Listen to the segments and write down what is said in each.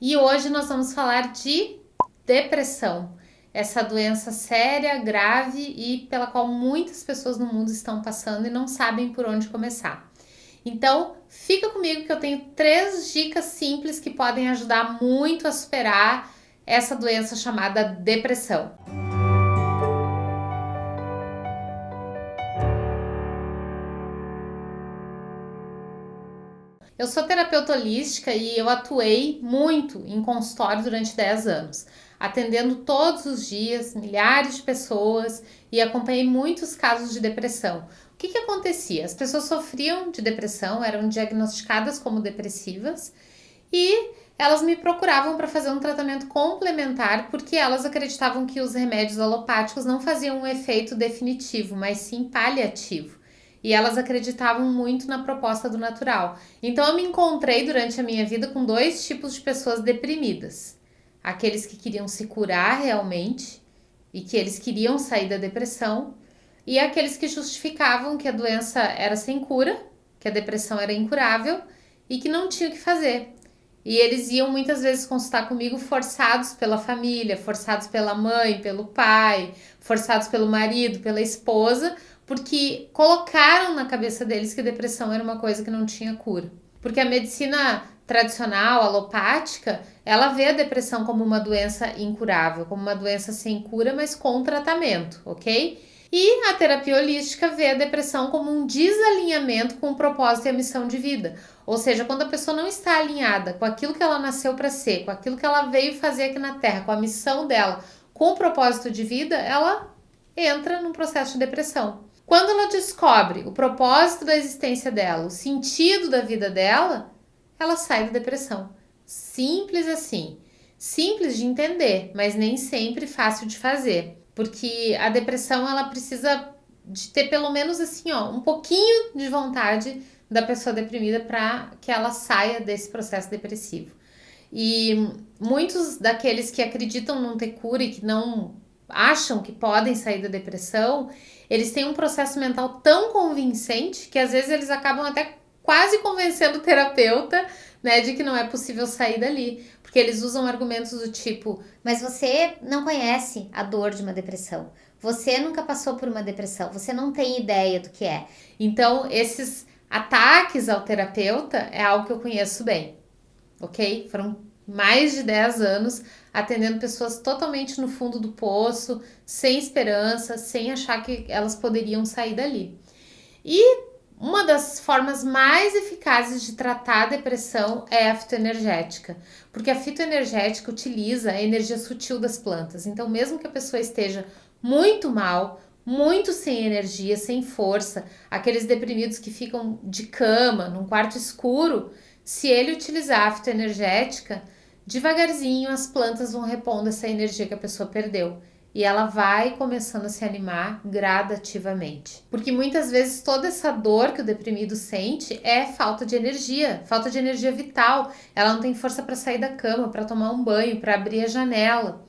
E hoje nós vamos falar de depressão, essa doença séria, grave e pela qual muitas pessoas no mundo estão passando e não sabem por onde começar. Então, fica comigo que eu tenho três dicas simples que podem ajudar muito a superar essa doença chamada depressão. Eu sou terapeuta holística e eu atuei muito em consultório durante 10 anos, atendendo todos os dias milhares de pessoas e acompanhei muitos casos de depressão. O que, que acontecia? As pessoas sofriam de depressão, eram diagnosticadas como depressivas e elas me procuravam para fazer um tratamento complementar porque elas acreditavam que os remédios alopáticos não faziam um efeito definitivo, mas sim paliativo e elas acreditavam muito na proposta do natural. Então eu me encontrei durante a minha vida com dois tipos de pessoas deprimidas: aqueles que queriam se curar realmente e que eles queriam sair da depressão, e aqueles que justificavam que a doença era sem cura, que a depressão era incurável e que não tinha o que fazer. E eles iam muitas vezes consultar comigo forçados pela família, forçados pela mãe, pelo pai, forçados pelo marido, pela esposa, porque colocaram na cabeça deles que depressão era uma coisa que não tinha cura. Porque a medicina tradicional, alopática, ela vê a depressão como uma doença incurável, como uma doença sem cura, mas com tratamento, ok? E a terapia holística vê a depressão como um desalinhamento com o propósito e a missão de vida. Ou seja, quando a pessoa não está alinhada com aquilo que ela nasceu para ser, com aquilo que ela veio fazer aqui na Terra, com a missão dela, com o propósito de vida, ela entra num processo de depressão. Quando ela descobre o propósito da existência dela, o sentido da vida dela, ela sai da depressão. Simples assim. Simples de entender, mas nem sempre fácil de fazer. Porque a depressão ela precisa de ter pelo menos assim, ó, um pouquinho de vontade da pessoa deprimida para que ela saia desse processo depressivo. E muitos daqueles que acreditam não ter cura e que não acham que podem sair da depressão, eles têm um processo mental tão convincente que às vezes eles acabam até quase convencendo o terapeuta, né, de que não é possível sair dali, porque eles usam argumentos do tipo: "Mas você não conhece a dor de uma depressão. Você nunca passou por uma depressão, você não tem ideia do que é". Então, esses ataques ao terapeuta é algo que eu conheço bem. OK? Foram mais de 10 anos atendendo pessoas totalmente no fundo do poço, sem esperança, sem achar que elas poderiam sair dali. E uma das formas mais eficazes de tratar a depressão é a fitoenergética, porque a fitoenergética utiliza a energia sutil das plantas. Então, mesmo que a pessoa esteja muito mal, muito sem energia, sem força, aqueles deprimidos que ficam de cama, num quarto escuro, se ele utilizar a fitoenergética, Devagarzinho as plantas vão repondo essa energia que a pessoa perdeu e ela vai começando a se animar gradativamente. Porque muitas vezes toda essa dor que o deprimido sente é falta de energia, falta de energia vital. Ela não tem força para sair da cama, para tomar um banho, para abrir a janela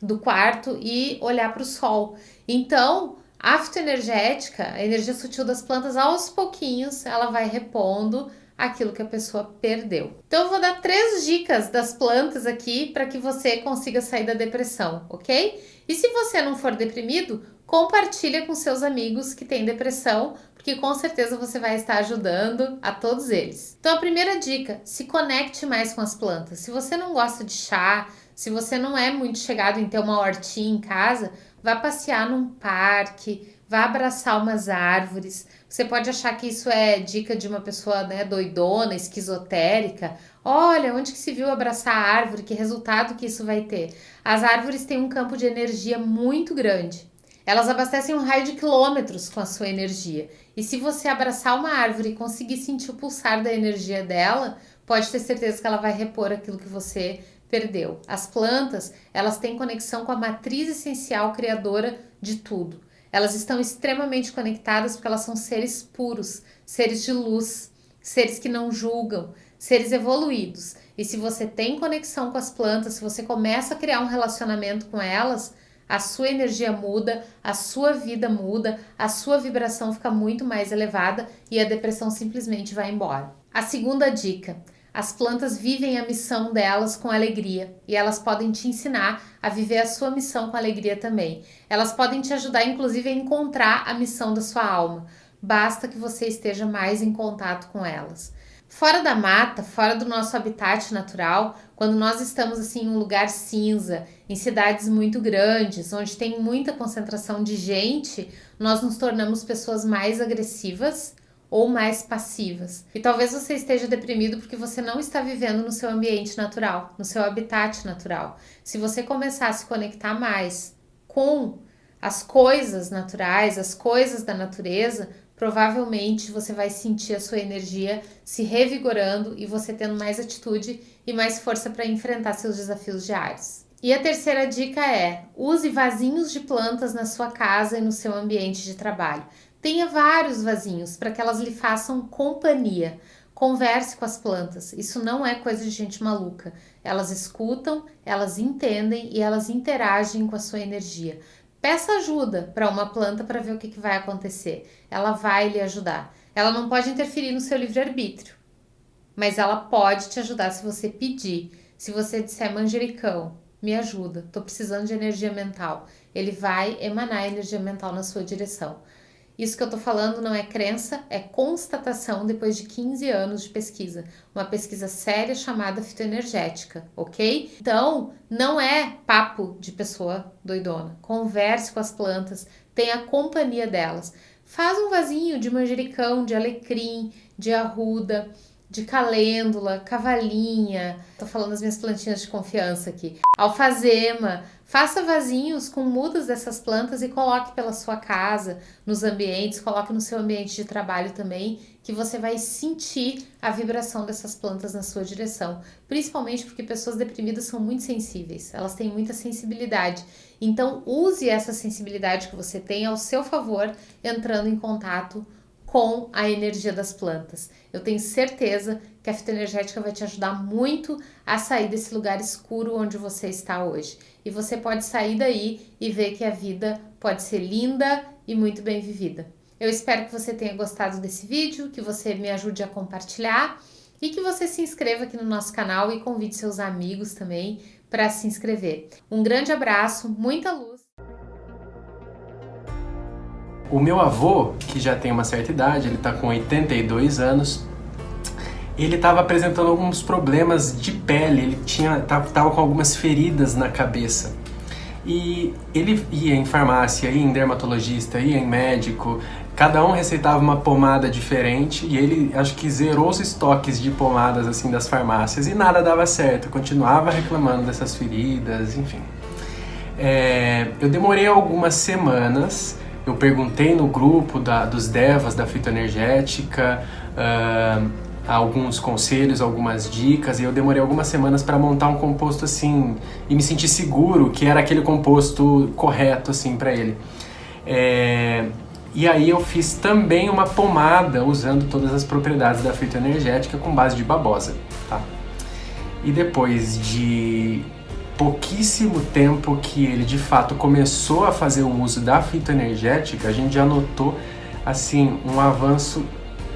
do quarto e olhar para o sol. Então, a fitoenergética, a energia sutil das plantas, aos pouquinhos ela vai repondo aquilo que a pessoa perdeu. Então eu vou dar três dicas das plantas aqui para que você consiga sair da depressão, ok? E se você não for deprimido, compartilha com seus amigos que têm depressão, porque com certeza você vai estar ajudando a todos eles. Então a primeira dica, se conecte mais com as plantas. Se você não gosta de chá, se você não é muito chegado em ter uma hortinha em casa, vá passear num parque, vá abraçar umas árvores. Você pode achar que isso é dica de uma pessoa né, doidona, esquizotérica. Olha, onde que se viu abraçar a árvore? Que resultado que isso vai ter? As árvores têm um campo de energia muito grande. Elas abastecem um raio de quilômetros com a sua energia. E se você abraçar uma árvore e conseguir sentir o pulsar da energia dela, pode ter certeza que ela vai repor aquilo que você perdeu. As plantas, elas têm conexão com a matriz essencial criadora de tudo. Elas estão extremamente conectadas porque elas são seres puros, seres de luz, seres que não julgam, seres evoluídos. E se você tem conexão com as plantas, se você começa a criar um relacionamento com elas, a sua energia muda, a sua vida muda, a sua vibração fica muito mais elevada e a depressão simplesmente vai embora. A segunda dica: As plantas vivem a missão delas com alegria e elas podem te ensinar a viver a sua missão com alegria também. Elas podem te ajudar, inclusive, a encontrar a missão da sua alma. Basta que você esteja mais em contato com elas. Fora da mata, fora do nosso habitat natural, quando nós estamos assim em um lugar cinza, em cidades muito grandes, onde tem muita concentração de gente, nós nos tornamos pessoas mais agressivas, ou mais passivas. E talvez você esteja deprimido porque você não está vivendo no seu ambiente natural, no seu habitat natural. Se você começar a se conectar mais com as coisas naturais, as coisas da natureza, provavelmente você vai sentir a sua energia se revigorando e você tendo mais atitude e mais força para enfrentar seus desafios diários. E a terceira dica é: use vasinhos de plantas na sua casa e no seu ambiente de trabalho. Tenha vários vasinhos para que elas lhe façam companhia. Converse com as plantas. Isso não é coisa de gente maluca. Elas escutam, elas entendem e elas interagem com a sua energia. Peça ajuda para uma planta para ver o que, que vai acontecer. Ela vai lhe ajudar. Ela não pode interferir no seu livre-arbítrio, mas ela pode te ajudar se você pedir. Se você disser manjericão, me ajuda, estou precisando de energia mental. Ele vai emanar energia mental na sua direção. Isso que eu tô falando não é crença, é constatação depois de 15 anos de pesquisa. Uma pesquisa séria chamada fitoenergética, ok? Então, não é papo de pessoa doidona. Converse com as plantas, tenha companhia delas. Faz um vasinho de manjericão, de alecrim, de arruda, de calêndula, cavalinha. Tô falando das minhas plantinhas de confiança aqui. Alfazema, Faça vasinhos com mudas dessas plantas e coloque pela sua casa, nos ambientes, coloque no seu ambiente de trabalho também, que você vai sentir a vibração dessas plantas na sua direção. Principalmente porque pessoas deprimidas são muito sensíveis, elas têm muita sensibilidade. Então, use essa sensibilidade que você tem ao seu favor, entrando em contato com a energia das plantas. Eu tenho certeza que a fitoenergética vai te ajudar muito a sair desse lugar escuro onde você está hoje. E você pode sair daí e ver que a vida pode ser linda e muito bem vivida. Eu espero que você tenha gostado desse vídeo, que você me ajude a compartilhar e que você se inscreva aqui no nosso canal e convide seus amigos também para se inscrever. Um grande abraço, muita luz. O meu avô, que já tem uma certa idade, ele está com 82 anos, ele estava apresentando alguns problemas de pele, ele tinha tava com algumas feridas na cabeça. E ele ia em farmácia, ia em dermatologista, ia em médico, cada um receitava uma pomada diferente e ele acho que zerou os estoques de pomadas assim das farmácias e nada dava certo, continuava reclamando dessas feridas, enfim. É, eu demorei algumas semanas, eu perguntei no grupo da, dos devas da fitoenergética, uh, alguns conselhos, algumas dicas, e eu demorei algumas semanas para montar um composto assim e me sentir seguro que era aquele composto correto assim para ele. É... E aí eu fiz também uma pomada usando todas as propriedades da fitoenergética com base de babosa, tá? E depois de pouquíssimo tempo que ele de fato começou a fazer o uso da fitoenergética, a gente já notou assim um avanço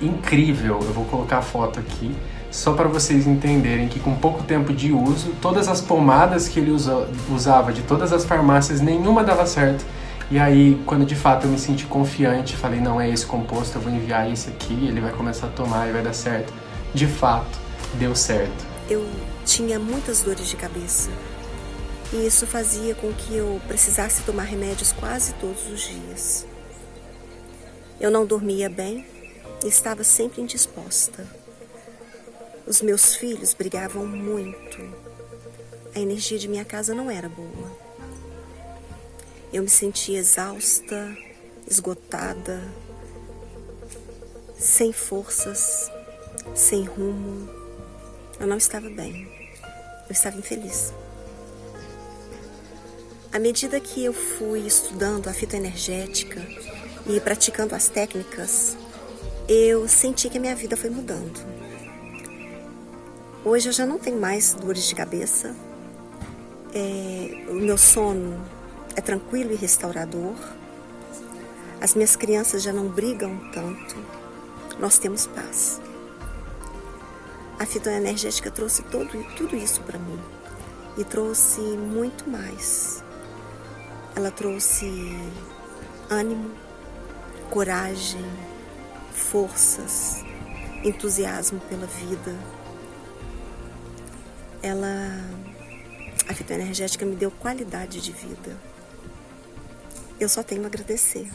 incrível. Eu vou colocar a foto aqui só para vocês entenderem que com pouco tempo de uso, todas as pomadas que ele usa, usava de todas as farmácias, nenhuma dava certo. E aí, quando de fato eu me senti confiante, falei, não é esse composto, eu vou enviar esse aqui, ele vai começar a tomar e vai dar certo. De fato, deu certo. Eu tinha muitas dores de cabeça. E isso fazia com que eu precisasse tomar remédios quase todos os dias. Eu não dormia bem, estava sempre indisposta. Os meus filhos brigavam muito. A energia de minha casa não era boa. Eu me sentia exausta, esgotada, sem forças, sem rumo. Eu não estava bem. Eu estava infeliz. À medida que eu fui estudando a fita energética e praticando as técnicas eu senti que a minha vida foi mudando. Hoje eu já não tenho mais dores de cabeça, é, o meu sono é tranquilo e restaurador, as minhas crianças já não brigam tanto, nós temos paz. A fitoenergética trouxe todo, tudo isso para mim e trouxe muito mais. Ela trouxe ânimo, coragem, forças, entusiasmo pela vida. Ela, a fitoenergética me deu qualidade de vida. Eu só tenho a agradecer.